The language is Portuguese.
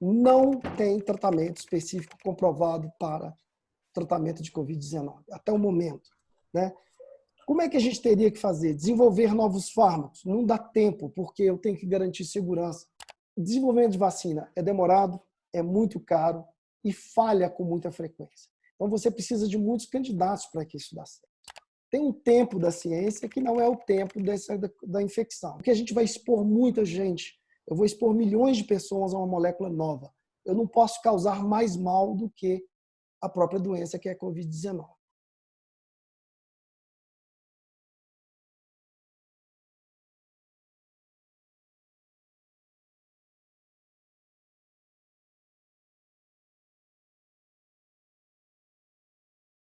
não tem tratamento específico comprovado para tratamento de Covid-19, até o momento. Né? Como é que a gente teria que fazer? Desenvolver novos fármacos. Não dá tempo, porque eu tenho que garantir segurança. Desenvolvimento de vacina é demorado, é muito caro e falha com muita frequência. Então você precisa de muitos candidatos para que isso dê certo. Tem um tempo da ciência que não é o tempo dessa, da, da infecção. Porque a gente vai expor muita gente. Eu vou expor milhões de pessoas a uma molécula nova. Eu não posso causar mais mal do que a própria doença, que é a Covid-19.